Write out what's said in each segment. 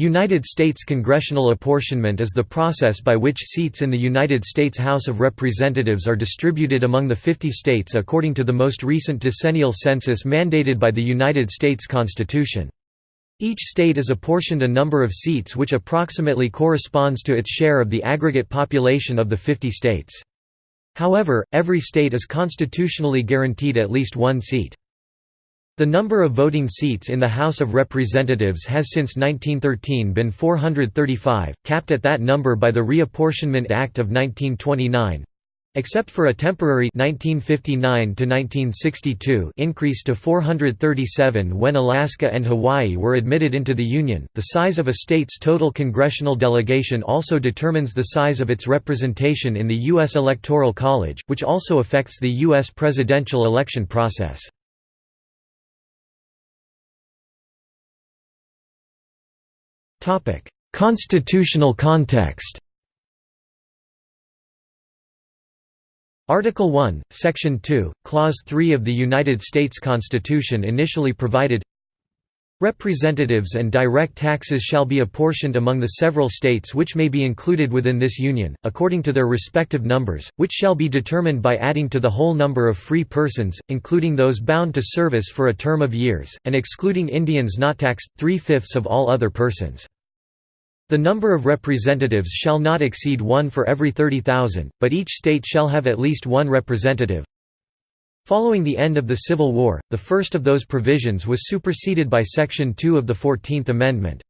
United States congressional apportionment is the process by which seats in the United States House of Representatives are distributed among the 50 states according to the most recent decennial census mandated by the United States Constitution. Each state is apportioned a number of seats which approximately corresponds to its share of the aggregate population of the 50 states. However, every state is constitutionally guaranteed at least one seat. The number of voting seats in the House of Representatives has since 1913 been 435, capped at that number by the Reapportionment Act of 1929 except for a temporary 1959 increase to 437 when Alaska and Hawaii were admitted into the Union. The size of a state's total congressional delegation also determines the size of its representation in the U.S. Electoral College, which also affects the U.S. presidential election process. Constitutional context Article 1, Section 2, Clause 3 of the United States Constitution initially provided Representatives and direct taxes shall be apportioned among the several states which may be included within this Union, according to their respective numbers, which shall be determined by adding to the whole number of free persons, including those bound to service for a term of years, and excluding Indians not taxed, three-fifths of all other persons. The number of representatives shall not exceed one for every 30,000, but each state shall have at least one representative. Following the end of the Civil War, the first of those provisions was superseded by Section 2 of the Fourteenth Amendment.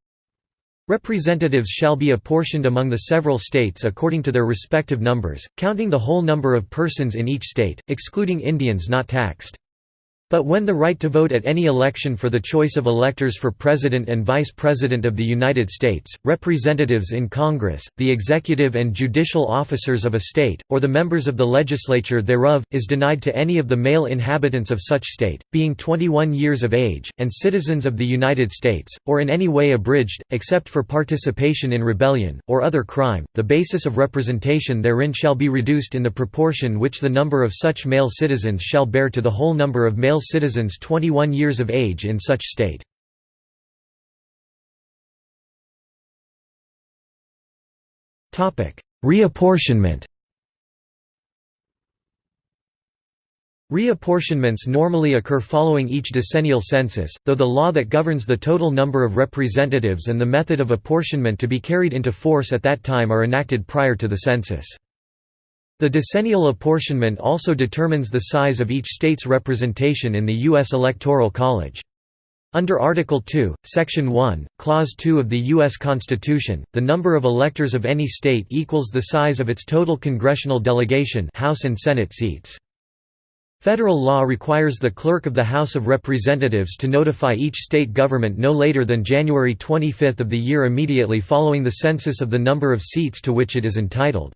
Representatives shall be apportioned among the several states according to their respective numbers, counting the whole number of persons in each state, excluding Indians not taxed. But when the right to vote at any election for the choice of electors for President and Vice President of the United States, representatives in Congress, the executive and judicial officers of a state, or the members of the legislature thereof, is denied to any of the male inhabitants of such state, being 21 years of age, and citizens of the United States, or in any way abridged, except for participation in rebellion, or other crime, the basis of representation therein shall be reduced in the proportion which the number of such male citizens shall bear to the whole number of male citizens 21 years of age in such state. Reapportionment Reapportionments normally occur following each decennial census, though the law that governs the total number of representatives and the method of apportionment to be carried into force at that time are enacted prior to the census. The decennial apportionment also determines the size of each state's representation in the U.S. Electoral College. Under Article 2, Section 1, Clause 2 of the U.S. Constitution, the number of electors of any state equals the size of its total congressional delegation House and Senate seats. Federal law requires the Clerk of the House of Representatives to notify each state government no later than January 25 of the year immediately following the census of the number of seats to which it is entitled.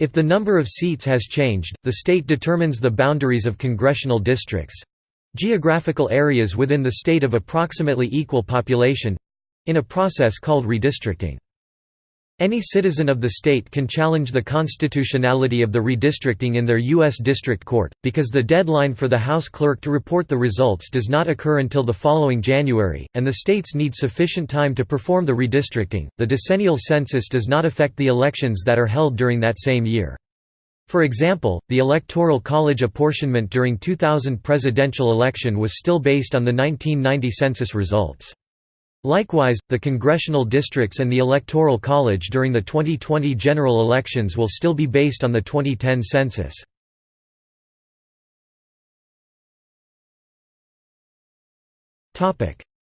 If the number of seats has changed, the state determines the boundaries of congressional districts—geographical areas within the state of approximately equal population—in a process called redistricting. Any citizen of the state can challenge the constitutionality of the redistricting in their U.S. District Court, because the deadline for the House clerk to report the results does not occur until the following January, and the states need sufficient time to perform the redistricting. The decennial census does not affect the elections that are held during that same year. For example, the Electoral College apportionment during 2000 presidential election was still based on the 1990 census results. Likewise, the congressional districts and the Electoral College during the 2020 general elections will still be based on the 2010 census.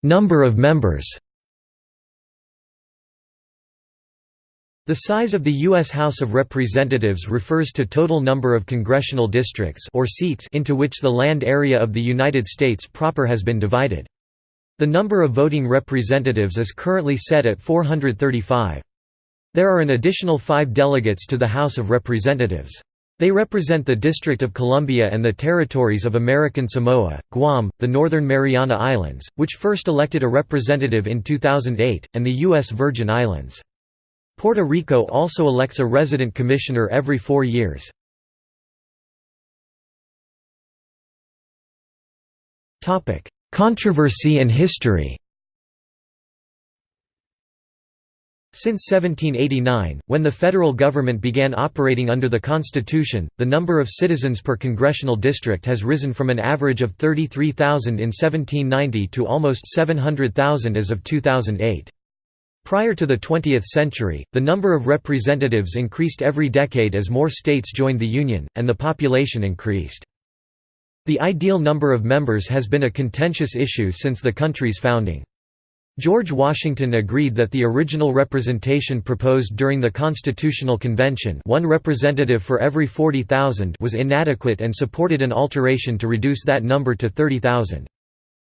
Number of members The size of the U.S. House of Representatives refers to total number of congressional districts or seats into which the land area of the United States proper has been divided. The number of voting representatives is currently set at 435. There are an additional five delegates to the House of Representatives. They represent the District of Columbia and the territories of American Samoa, Guam, the Northern Mariana Islands, which first elected a representative in 2008, and the U.S. Virgin Islands. Puerto Rico also elects a resident commissioner every four years. Controversy and history Since 1789, when the federal government began operating under the Constitution, the number of citizens per congressional district has risen from an average of 33,000 in 1790 to almost 700,000 as of 2008. Prior to the 20th century, the number of representatives increased every decade as more states joined the Union, and the population increased. The ideal number of members has been a contentious issue since the country's founding. George Washington agreed that the original representation proposed during the Constitutional Convention one representative for every 40,000 was inadequate and supported an alteration to reduce that number to 30,000.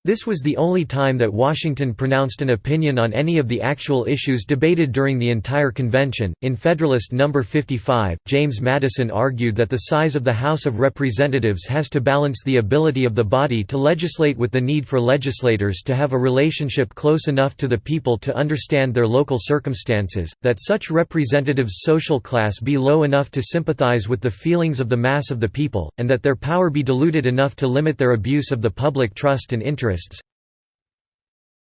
This was the only time that Washington pronounced an opinion on any of the actual issues debated during the entire convention. In Federalist No. 55, James Madison argued that the size of the House of Representatives has to balance the ability of the body to legislate with the need for legislators to have a relationship close enough to the people to understand their local circumstances, that such representatives' social class be low enough to sympathize with the feelings of the mass of the people, and that their power be diluted enough to limit their abuse of the public trust and interest interests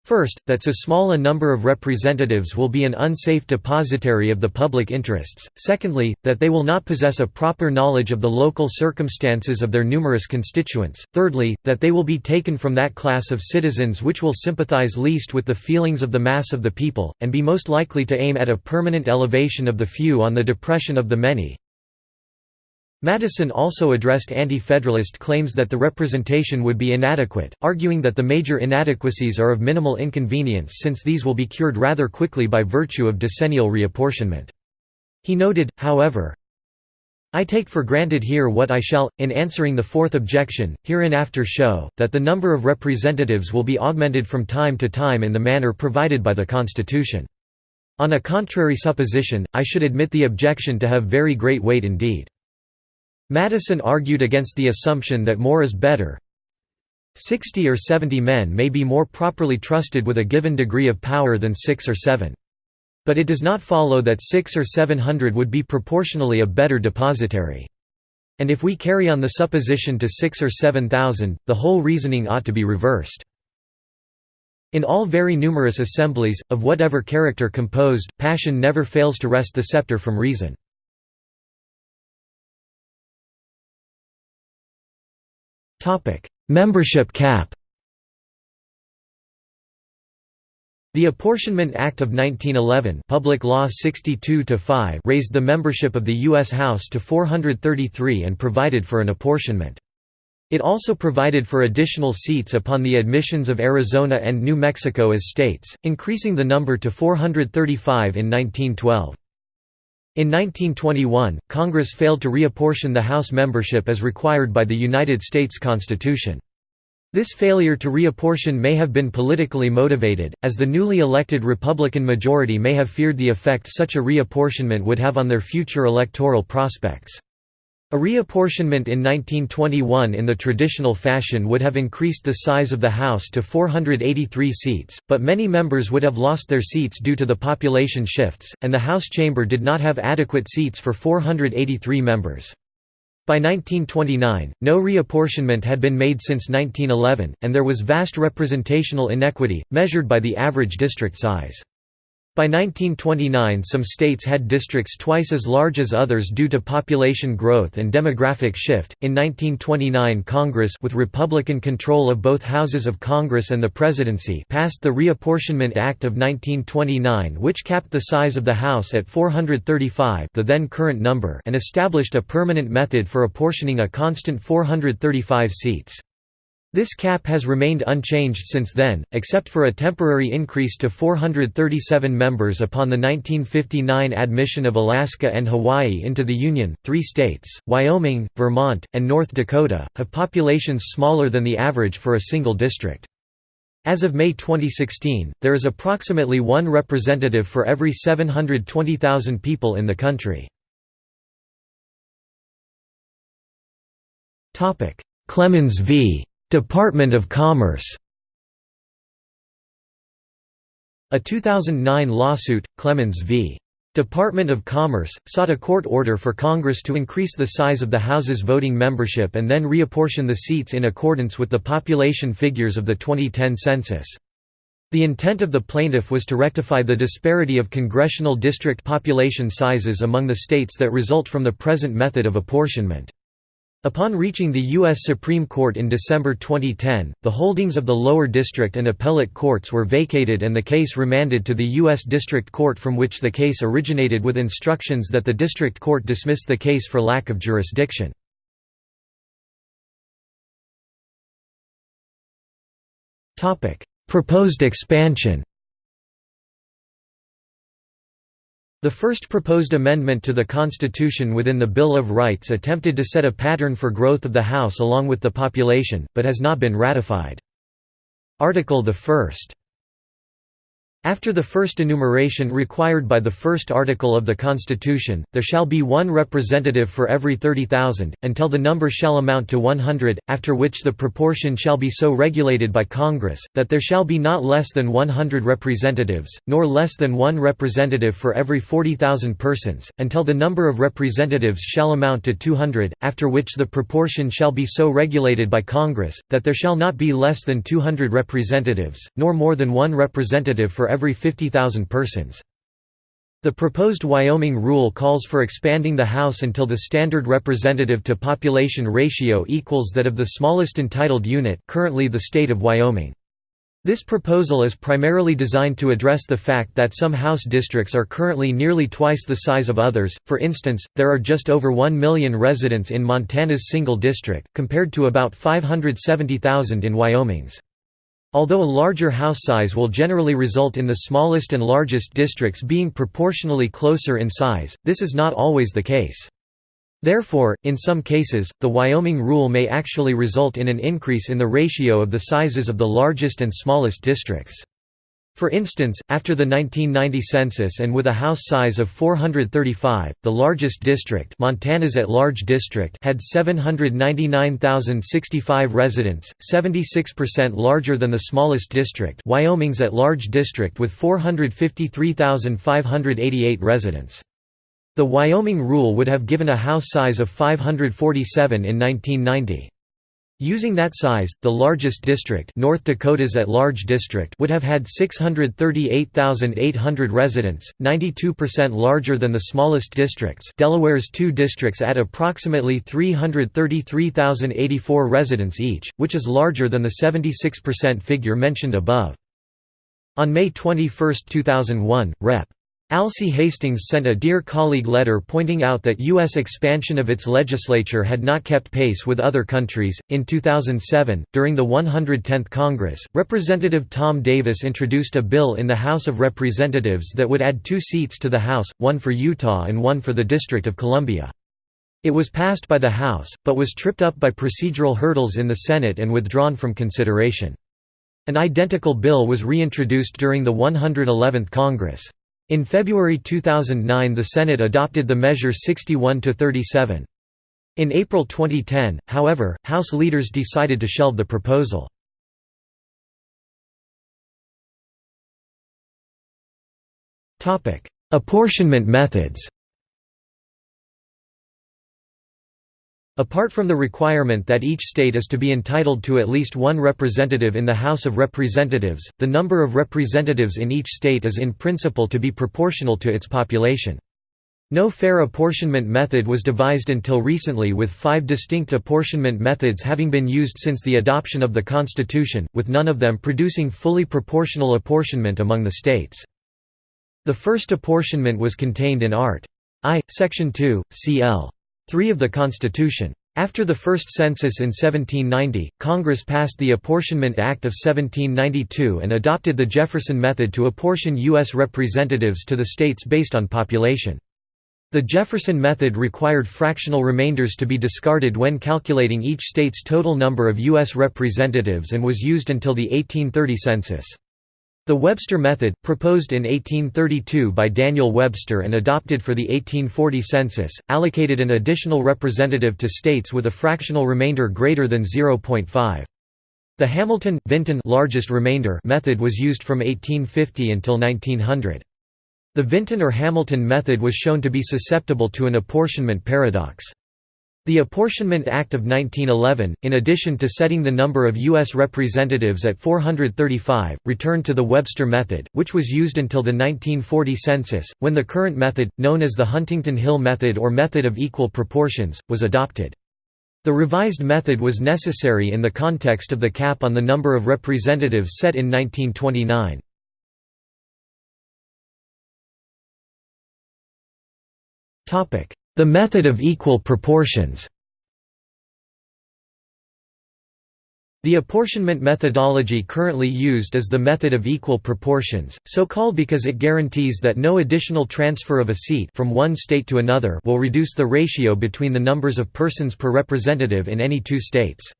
First, that so small a number of representatives will be an unsafe depositary of the public interests, secondly, that they will not possess a proper knowledge of the local circumstances of their numerous constituents, thirdly, that they will be taken from that class of citizens which will sympathize least with the feelings of the mass of the people, and be most likely to aim at a permanent elevation of the few on the depression of the many, Madison also addressed anti-federalist claims that the representation would be inadequate, arguing that the major inadequacies are of minimal inconvenience since these will be cured rather quickly by virtue of decennial reapportionment. He noted, however, I take for granted here what I shall, in answering the fourth objection, hereinafter show, that the number of representatives will be augmented from time to time in the manner provided by the Constitution. On a contrary supposition, I should admit the objection to have very great weight indeed. Madison argued against the assumption that more is better. Sixty or seventy men may be more properly trusted with a given degree of power than six or seven. But it does not follow that six or seven hundred would be proportionally a better depositary. And if we carry on the supposition to six or seven thousand, the whole reasoning ought to be reversed. In all very numerous assemblies, of whatever character composed, passion never fails to wrest the scepter from reason. Membership cap The Apportionment Act of 1911 Public Law 62 raised the membership of the U.S. House to 433 and provided for an apportionment. It also provided for additional seats upon the admissions of Arizona and New Mexico as states, increasing the number to 435 in 1912. In 1921, Congress failed to reapportion the House membership as required by the United States Constitution. This failure to reapportion may have been politically motivated, as the newly elected Republican majority may have feared the effect such a reapportionment would have on their future electoral prospects. A reapportionment in 1921 in the traditional fashion would have increased the size of the House to 483 seats, but many members would have lost their seats due to the population shifts, and the House chamber did not have adequate seats for 483 members. By 1929, no reapportionment had been made since 1911, and there was vast representational inequity, measured by the average district size. By 1929 some states had districts twice as large as others due to population growth and demographic shift. In 1929 Congress with Republican control of both houses of Congress and the presidency passed the Reapportionment Act of 1929 which capped the size of the House at 435 the then current number and established a permanent method for apportioning a constant 435 seats. This cap has remained unchanged since then, except for a temporary increase to 437 members upon the 1959 admission of Alaska and Hawaii into the Union. Three states, Wyoming, Vermont, and North Dakota, have populations smaller than the average for a single district. As of May 2016, there is approximately one representative for every 720,000 people in the country. Clemons v. Department of Commerce A 2009 lawsuit, Clemons v. Department of Commerce, sought a court order for Congress to increase the size of the House's voting membership and then reapportion the seats in accordance with the population figures of the 2010 census. The intent of the plaintiff was to rectify the disparity of congressional district population sizes among the states that result from the present method of apportionment. Upon reaching the U.S. Supreme Court in December 2010, the holdings of the lower district and appellate courts were vacated and the case remanded to the U.S. District Court from which the case originated with instructions that the district court dismiss the case for lack of jurisdiction. Proposed expansion The first proposed amendment to the Constitution within the Bill of Rights attempted to set a pattern for growth of the House along with the population, but has not been ratified. Article the 1st after the first enumeration required by the first article of the Constitution, there shall be one representative for every 30,000, until the number shall amount to 100, after which the proportion shall be so regulated by Congress, that there shall be not less than 100 representatives, nor less than one representative for every 40,000 persons, until the number of representatives shall amount to 200, after which the proportion shall be so regulated by Congress, that there shall not be less than 200 representatives, nor more than one representative for every 50,000 persons. The proposed Wyoming rule calls for expanding the House until the standard representative to population ratio equals that of the smallest entitled unit currently the state of Wyoming. This proposal is primarily designed to address the fact that some House districts are currently nearly twice the size of others, for instance, there are just over 1 million residents in Montana's single district, compared to about 570,000 in Wyoming's. Although a larger house size will generally result in the smallest and largest districts being proportionally closer in size, this is not always the case. Therefore, in some cases, the Wyoming rule may actually result in an increase in the ratio of the sizes of the largest and smallest districts. For instance, after the 1990 census and with a house size of 435, the largest district Montana's at-large district had 799,065 residents, 76% larger than the smallest district Wyoming's at-large district with 453,588 residents. The Wyoming rule would have given a house size of 547 in 1990. Using that size, the largest district North Dakota's at-large district would have had 638,800 residents, 92% larger than the smallest districts Delaware's two districts at approximately 333,084 residents each, which is larger than the 76% figure mentioned above. On May 21, 2001, Rep. Alcee Hastings sent a Dear Colleague letter pointing out that U.S. expansion of its legislature had not kept pace with other countries. In 2007, during the 110th Congress, Representative Tom Davis introduced a bill in the House of Representatives that would add two seats to the House, one for Utah and one for the District of Columbia. It was passed by the House, but was tripped up by procedural hurdles in the Senate and withdrawn from consideration. An identical bill was reintroduced during the 111th Congress. In February 2009 the Senate adopted the measure 61–37. In April 2010, however, House leaders decided to shelve the proposal. Apportionment methods Apart from the requirement that each state is to be entitled to at least one representative in the House of Representatives, the number of representatives in each state is in principle to be proportional to its population. No fair apportionment method was devised until recently with five distinct apportionment methods having been used since the adoption of the Constitution, with none of them producing fully proportional apportionment among the states. The first apportionment was contained in Art. I, Section 2, cl. 3 of the Constitution. After the first census in 1790, Congress passed the Apportionment Act of 1792 and adopted the Jefferson method to apportion U.S. representatives to the states based on population. The Jefferson method required fractional remainders to be discarded when calculating each state's total number of U.S. representatives and was used until the 1830 census. The Webster method, proposed in 1832 by Daniel Webster and adopted for the 1840 census, allocated an additional representative to states with a fractional remainder greater than 0.5. The Hamilton-Vinton largest remainder method was used from 1850 until 1900. The Vinton or Hamilton method was shown to be susceptible to an apportionment paradox. The Apportionment Act of 1911, in addition to setting the number of U.S. representatives at 435, returned to the Webster method, which was used until the 1940 census, when the current method, known as the Huntington Hill method or method of equal proportions, was adopted. The revised method was necessary in the context of the cap on the number of representatives set in 1929. The method of equal proportions The apportionment methodology currently used is the method of equal proportions, so called because it guarantees that no additional transfer of a seat from one state to another will reduce the ratio between the numbers of persons per representative in any two states.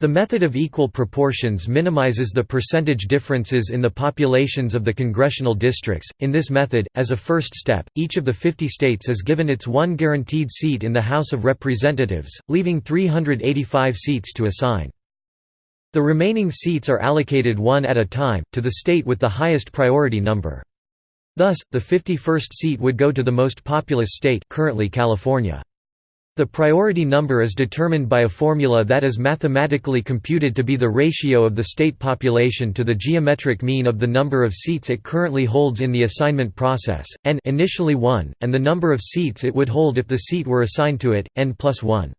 The method of equal proportions minimizes the percentage differences in the populations of the congressional districts. In this method, as a first step, each of the 50 states is given its one guaranteed seat in the House of Representatives, leaving 385 seats to assign. The remaining seats are allocated one at a time, to the state with the highest priority number. Thus, the 51st seat would go to the most populous state currently California. The priority number is determined by a formula that is mathematically computed to be the ratio of the state population to the geometric mean of the number of seats it currently holds in the assignment process, n initially 1, and the number of seats it would hold if the seat were assigned to it, n plus 1.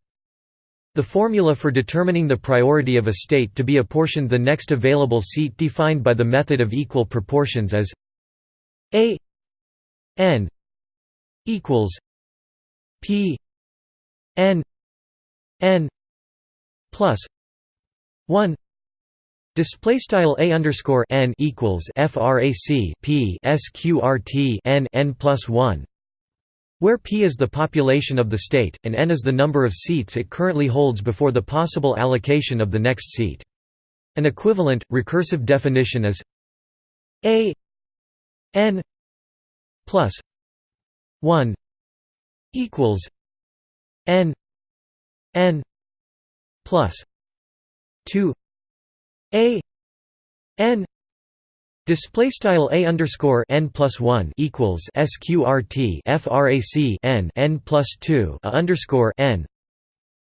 The formula for determining the priority of a state to be apportioned the next available seat defined by the method of equal proportions is a n equals p n n plus 1 Display style a underscore n equals frac p sqrt n n plus one, where p is the population of the state and n is the number of seats it currently holds before the possible allocation of the next seat. An equivalent recursive definition is a n plus one equals n n plus 2 a n Display style a underscore n plus one equals sqrt frac n n plus two a underscore n,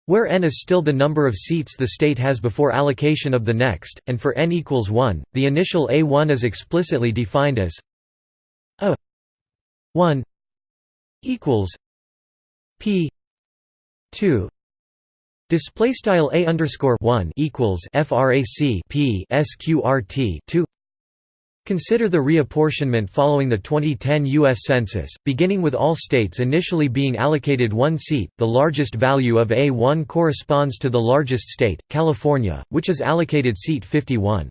where n is still the number of seats the state has before allocation of the next, and for n equals one, the initial a1 is explicitly defined as a 1 equals p 2 display style a underscore 1 equals frac p sqrt 2 Consider the reapportionment following the 2010 U.S. Census, beginning with all states initially being allocated one seat. The largest value of A1 corresponds to the largest state, California, which is allocated seat 51.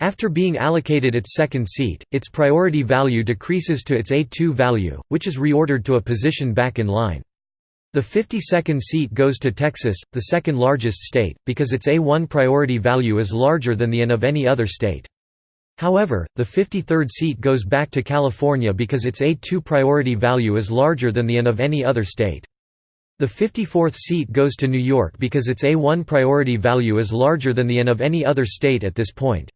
After being allocated its second seat, its priority value decreases to its A2 value, which is reordered to a position back in line. The 52nd seat goes to Texas, the second largest state, because its A1 priority value is larger than the N of any other state. However, the 53rd seat goes back to California because its A2 priority value is larger than the N of any other state. The 54th seat goes to New York because its A1 priority value is larger than the N of any other state at this point.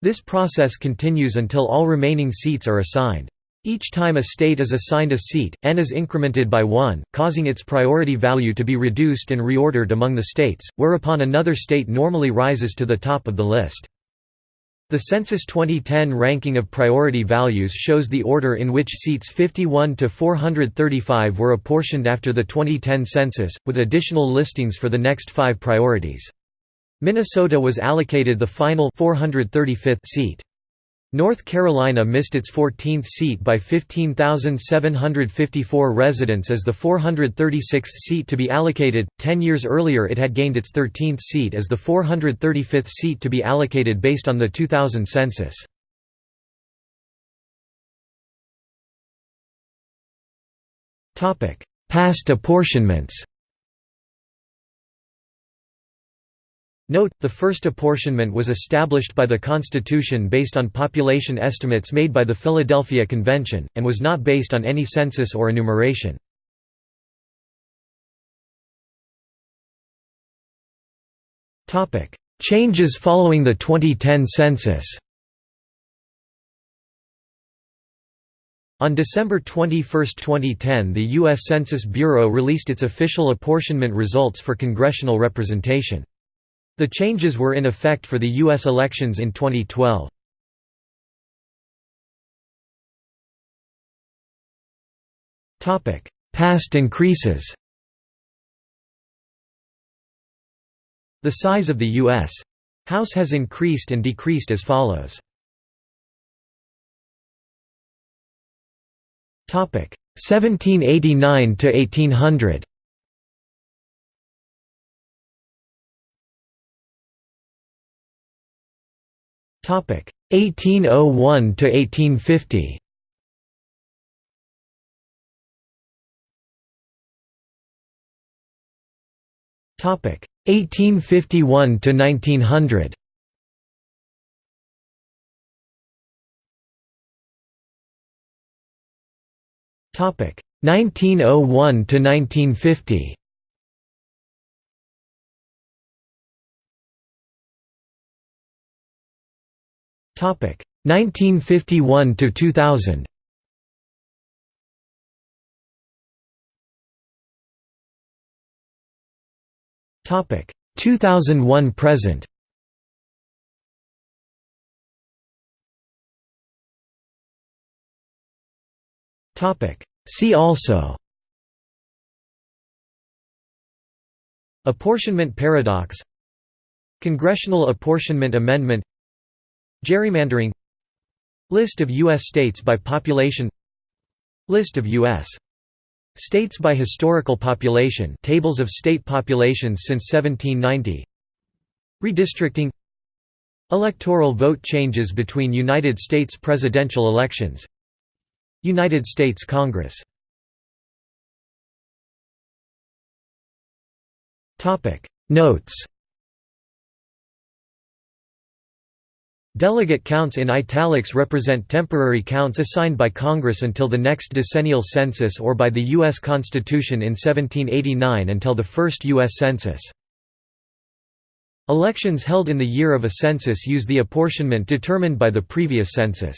This process continues until all remaining seats are assigned. Each time a state is assigned a seat, n is incremented by 1, causing its priority value to be reduced and reordered among the states, whereupon another state normally rises to the top of the list. The Census 2010 ranking of priority values shows the order in which seats 51 to 435 were apportioned after the 2010 census, with additional listings for the next five priorities. Minnesota was allocated the final 435th seat. North Carolina missed its 14th seat by 15,754 residents as the 436th seat to be allocated. Ten years earlier, it had gained its 13th seat as the 435th seat to be allocated based on the 2000 census. Past apportionments Note, the first apportionment was established by the Constitution based on population estimates made by the Philadelphia Convention, and was not based on any census or enumeration. Changes following the 2010 census On December 21, 2010 the U.S. Census Bureau released its official apportionment results for congressional representation. The changes were in effect for the U.S. elections in 2012. Past increases The size of the U.S. House has increased and decreased as follows. Topic 1789 to 1800 1801 to 1850 Topic. 1851 to 1900 Topic. 1901 to 1950 1951 to 2000 Topic. 2001 present. Topic. See also. Apportionment paradox. Congressional Apportionment Amendment Gerrymandering List of U.S. states by population List of U.S. States by historical population tables of state populations since 1790 Redistricting Electoral vote changes between United States presidential elections United States Congress Notes Delegate counts in italics represent temporary counts assigned by Congress until the next decennial census or by the U.S. Constitution in 1789 until the first U.S. Census. Elections held in the year of a census use the apportionment determined by the previous census.